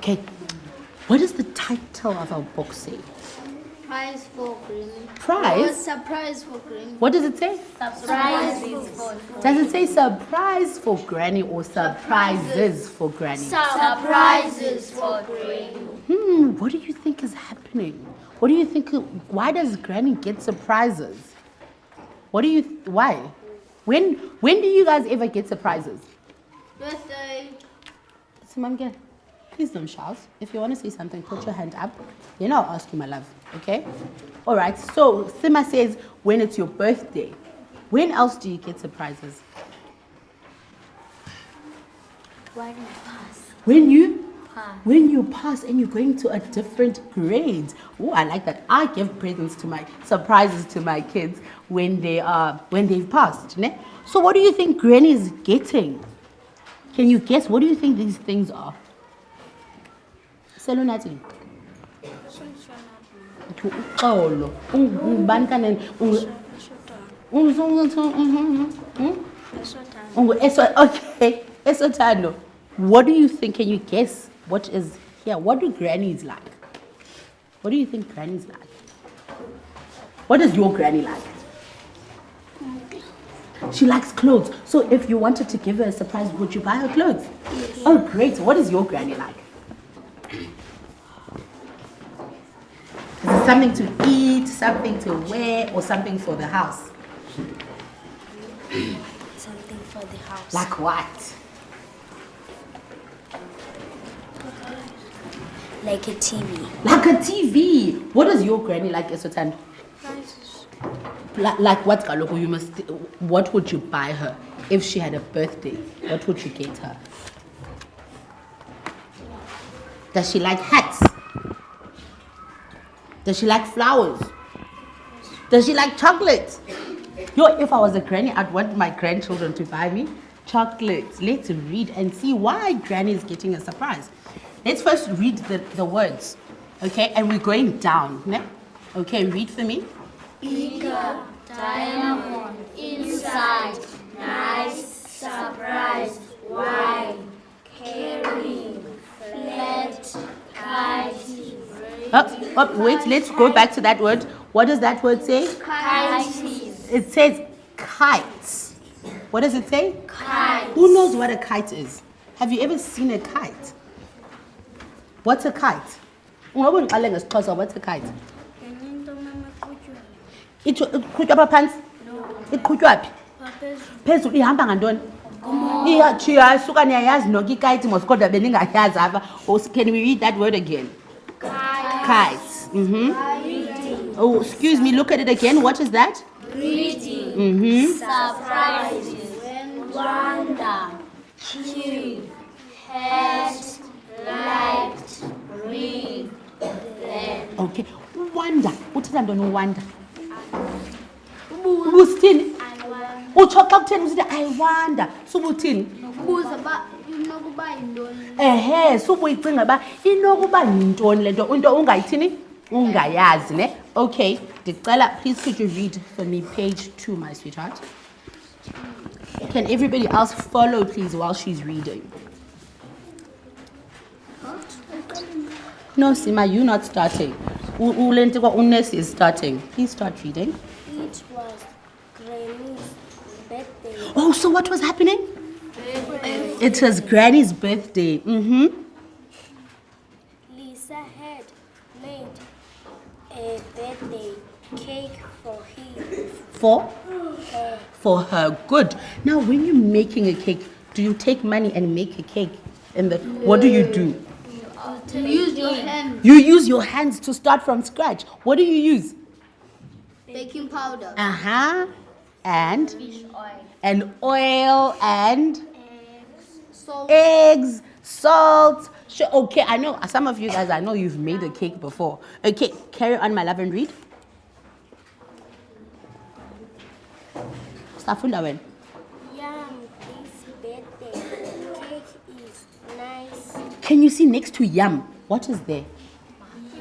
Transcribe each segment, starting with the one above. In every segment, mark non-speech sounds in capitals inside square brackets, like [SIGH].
Okay. What does the title of our book say? Prize for Granny. Prize? Surprise for Granny. What does it say? Surprises for Does it say surprise for granny or surprises for granny? Surprises for Granny. Hmm, what do you think is happening? What do you think? Why does granny get surprises? What do you, why? When, when do you guys ever get surprises? Birthday. So, mom, again, please don't shout. If you want to say something, put your hand up. Then I'll ask you, my love. Okay? All right. So, Sima says when it's your birthday. When else do you get surprises? When you pass. When you Pass. when you pass and you're going to a different grade. Oh, I like that. I give presents to my surprises to my kids when they are when they've passed. Ne? So what do you think Granny is getting? Can you guess? What do you think these things are? Selunati. Uxolo. Ungubani kanene? Okay, Esotano. What do you think? Can you guess what is here? What do grannies like? What do you think grannies like? What does your granny like? She likes clothes. So if you wanted to give her a surprise, would you buy her clothes? Oh, great. What is your granny like? Is it something to eat, something to wear, or something for the house? Something for the house. Like what? Like a TV. Like a TV. What does your granny like, Esotan? Like, like what, Kaloku? You must. What would you buy her if she had a birthday? What would you get her? Does she like hats? Does she like flowers? Does she like chocolate? Yo, if I was a granny, I'd want my grandchildren to buy me chocolates. Let's read and see why granny is getting a surprise. Let's first read the, the words, okay? And we're going down, ne? Okay, read for me. Eager, diamond, inside, nice, surprise, wide, Oh, wait, let's go back to that word. What does that word say? kites, It says kites. What does it say? kite, Who knows what a kite is? Have you ever seen a kite? What's a kite? Ungabe ngiqale ngesiXhosa, What's a kite? Iqhutywa apha phantsi? Iqhutywa phi? Phezulu ihamba ngantoni? Iyatshiya isuka niyayazi nonke ikayiti mos kodwa beningayazi apha. Oh, Can we read that word again? Kites. Mm-hmm. Oh, excuse me, look at it again. What is that? reading, Mm-hmm. surprises, wonder, cute, liked, read, then, Okay. Wonder. Uthetha ntoni uwonder? Ubusithini? Utsho xa kutheni usithi I wonder. Subuthini? uba inokuba yintoni Ehe, subuyicinga uba inokuba yintoni le nto into ungayithini? Ungayazi ne? Okay. Ndicela please could you read for me page 2 my sweetheart? Can everybody else follow please while she's reading? No, Sima, you're not starting. Ulentikwa Unes is starting. Please start reading. It was Granny's birthday. Oh, so what was happening? It was Granny's birthday. Mm-hmm. Lisa had made a birthday cake for him. For? Her. For her. Good. Now, when you're making a cake, do you take money and make a cake? And the, what do you do? to use your hand You use your hands to start from scratch. What do you use? baking powder Uh-huh. And? fish oil And oil and salt eggs, salt. Sure. Okay, I know some of you guys, I know you've made a cake before. Okay, carry on, my love, and read. Safunda when? Yum, this birthday cake is nice. Can you see next to yum? What is there?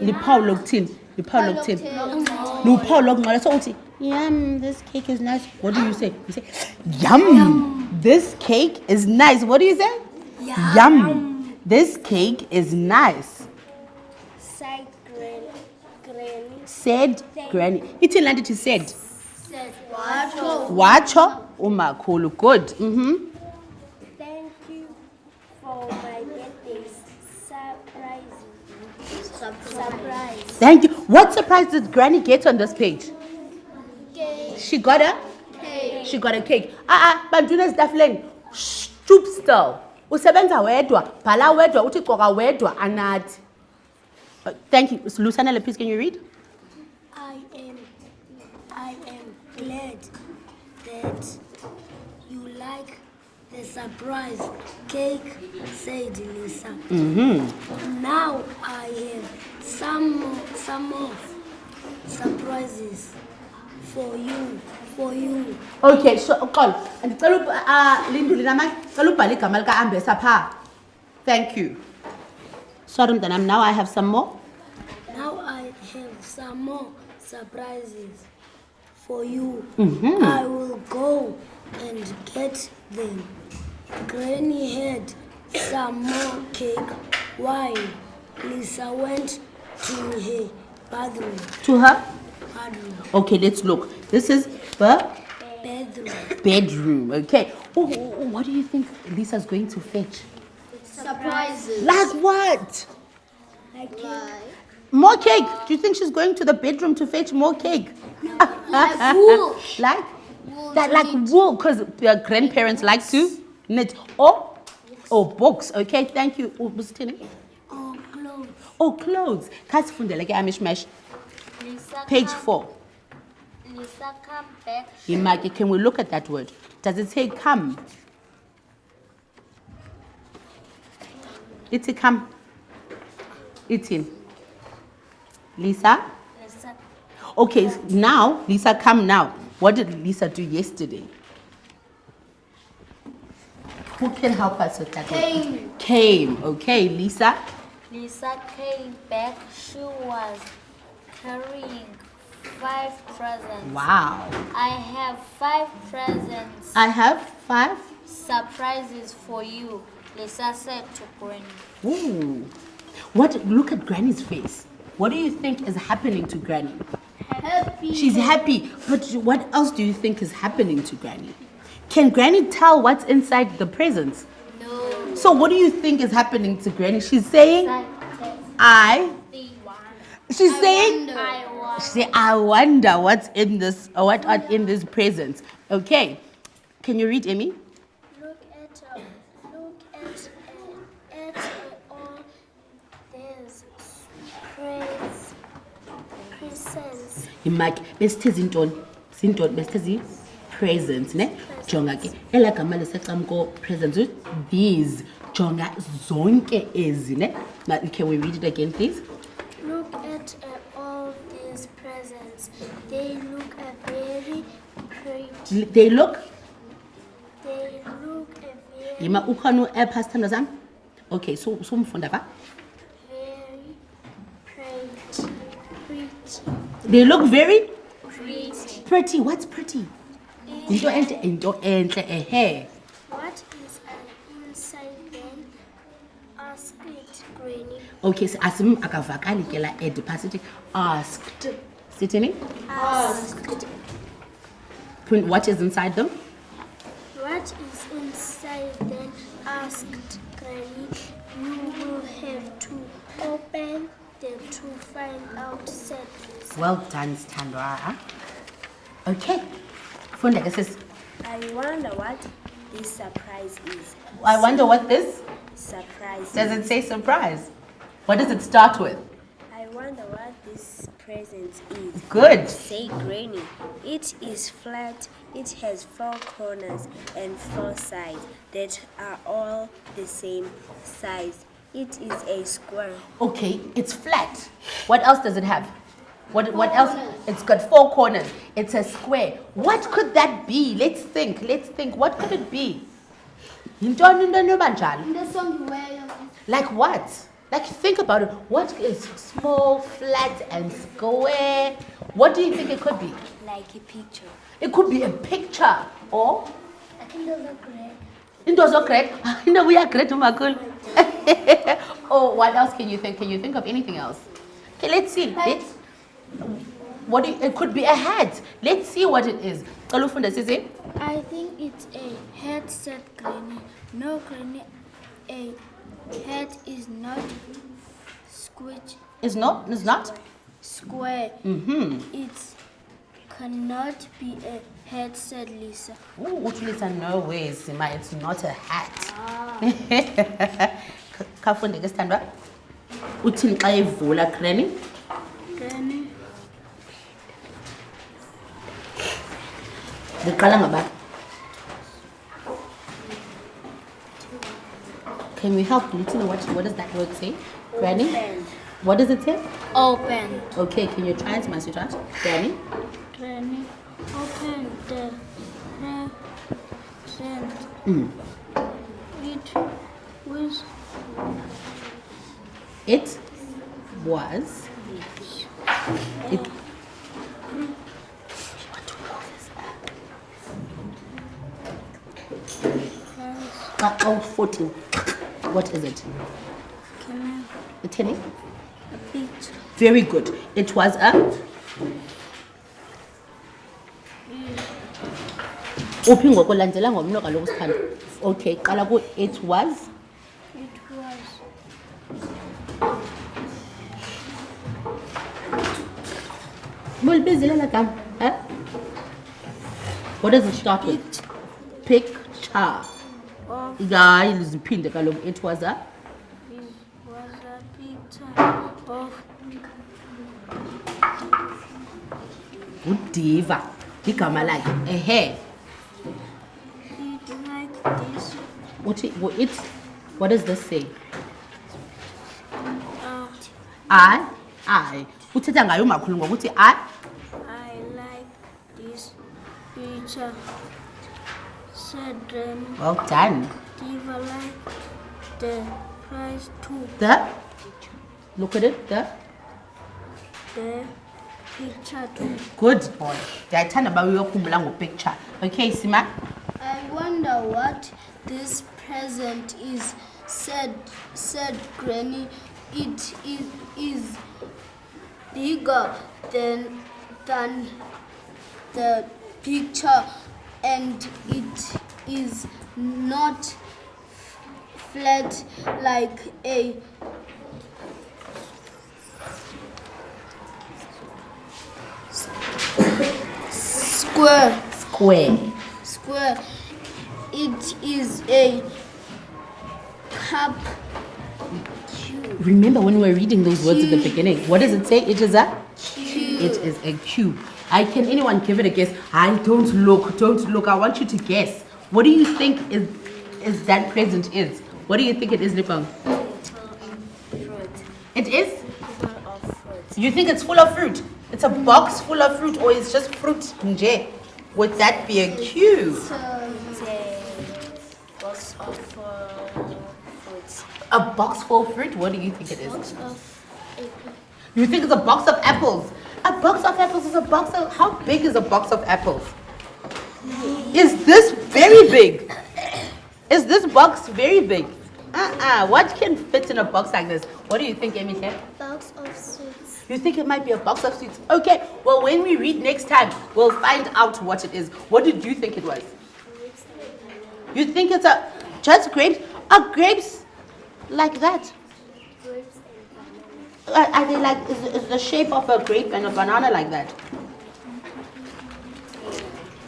Lipau loktin. Lipau loktin. Cocktail. luphawu lokunqala so yum this cake is nice what do you say you say [GASPS] yum, this cake is nice. What do you say? Yum, this cake is nice. Said gran, granny. said granny. Ithini laa nto ithi said. Said watsho. watsho umakhulu good. Mm-hmm. Thank you for my birthday. Surprise. Surprise. thank you. What surprise did granny get on this page? She got a. she got a cake. Ah ah bantwini ezitafuleni stoop still. Usebenza wedwa bhala wedwa uthi coka wedwa anathi. Uh, thank you. Lusanele please can you read? I am I am glad that you like the surprise cake, said Lisa. Now I have some more, some more surprises for you, for you. okay so uxolo ndicela up- ah, linduli namanye cela ubhale igama likaambesa phaa thank you sorry mntanam now i have some more Now I have some more surprises for you. Mhm. I will go and get them. Granny had some more cake while Lisa went to her bathroom. to her. Okay let's look this is the Bedroom. bedroom okay oh, oh, oh, what do you think lisa's going to fetch Surprises. like what Like Like More cake. Do you think she's going to the bedroom to fetch more cake? Like wool. [LAUGHS] Like Wool that, like wool, because their grandparents like to knit. Or, oh, books. Okay, thank you. Oh, or oh, clothes. Oh, clothes. Kasifundele ke amishmash. Lisa Page come- four. Lisa come back. Imaki, can we look at that word? Does it say come? It's a come. It's in. Lisa? Lisa Okay, now, Lisa, come now. What did Lisa do yesterday? Who can help us with that? word? Came. Came. Okay, Lisa. Lisa came back. She was carrying five presents. Wow. I have five presents. I have five. Surprises for you. Lisa said to Granny. Ooh. What? Look at Granny's face. What do you think is happening to Granny? Happy. She's happy, but what else do you think is happening to Granny? Can Granny tell what's inside the presents? No. So, what do you think is happening to Granny? She's saying, I. She's saying, wonder. I. She say, I wonder what's in this, or what are in this present. Okay. Can you read, Amy? Look at uh, look at uh, at uh, all these praise presents. Imaki, besithe zintoni? Zintoni besithe zi presents, ne? Jonga ke. Ela gama lesecamko presents. uthi, These. Jonga zonke ezi, ne? Can we read it again, please? They look very pretty. They look. They look very Yima ukhona u-app sithandwa sami? Okay, so sumfunda pha. very pretty. Pretty. They look very Pretty. pretty. What's pretty? Into entle, into entle, ehe. What is uh, inside then? Asked Granny. Okay, so asim akavakali ke la ed pasithi asked. Sithini? Asked. Print what is inside them? What is inside them? Asked Granny. You will have to open them to find out, said Well done, Standra. Okay. Funda ke sis. I wonder what this surprise is. I wonder what this Surprise. does it say surprise? What does it start with? I wonder what this present is. Good. Say granny. It is flat. It has four corners and four sides that are all the same size. It is a square. Okay, it's flat. What else does it have? What, what else? It's got four corners. It's a square. What could that be? Let's think. Let's think. What could it be? Yintoni into enoba njalo? In the song you wear. Like what? Like, think about it. What is small, flat, and square? What do you think it could be? Like a picture. It could be a picture or I think those are great. [LAUGHS] No, we are great, Umakul. [LAUGHS] oh, what else can you think? Can you think of anything else? Okay, let's see. Let's, what do you, it could be a hat. Let's see what it is. Sisi. I think it's a headset, Granny. No, Granny, a head is not squidge It's not. It's not. square. Mm-hmm. It cannot be a headset, Lisa. Ooh, Utulisa, no way, Sima. It's not a hat. [LAUGHS] Kafunde ke sithandwa. Uthini xa evula Granny? Granny, Ngiqala ngaba. Can we help Lutina? What, what does that word say? Granny? What does it say? open. Okay, can you try it, my sweetheart? Granny? Granny, open the present. Mm. It was It was. It. Uh, oh, 14. What is it? The tennis? a picture. Very good. It was a. uphi ngokulandela ngomlo kaloku sithanda okay qala it was It was mulibizile la gama eh? what does it start with picture hayi ziphinde kaloku it was a it was a picture of udiva igama lakhe ehe it like this. uthi wo- it what does this say Uh, i i uthetha ngayo umakhulu ngokuthi i I like this picture. Said Granny. well done Like the price too. the look at it the The picture too. good boy ndiyathanda uba uyokhumbula ngopicture okay sima I wonder what this present is. Said said Granny. It is is bigger than than the picture, and it is not flat like a square. square. Square. It is a cup. remember when we were reading those words at the beginning what does it say? It is a it is a cube. I can anyone give it a guess? I don't look don't look. I want you to guess. What do you think is is that present is what do you think it is? Fruit. it is you think it's full of fruit it's a box full of fruit or it's just fruit nje would that be a cue? It's a box of fruit. a box full of fruit what do you think it is You think it's a box of apples? A box of apples is a box of. How big is a box of apples? Is this very big? Is this box very big? Uh-uh. What can fit in a box like this? What do you think, Amy? Box of sweets. You think it might be a box of sweets? Okay. Well, when we read next time, we'll find out what it is. What did you think it was? You think it's a just grapes? Are grapes like that? Are are they like, is, is the shape of a grape and a banana like that?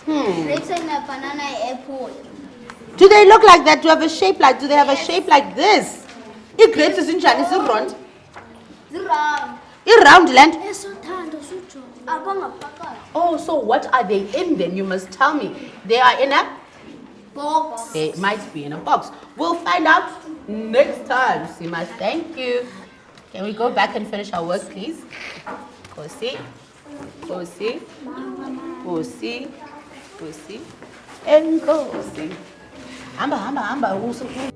Hmm. Grapes and a banana apple. Do they look like that? Do they have a shape like, do they have a shape like this? I grapes is in Chinese, round. Round. Round land. Esothando sujo. Abangaphakathi. Oh, so what are they in then? You must tell me. They are in a, Box. they might be in a box. We'll find out next time. Sima, thank you. Can we go back and finish our work, please? Go see. Go see. Go see. Go see. And go see. Hamba, hamba, hamba. Usu-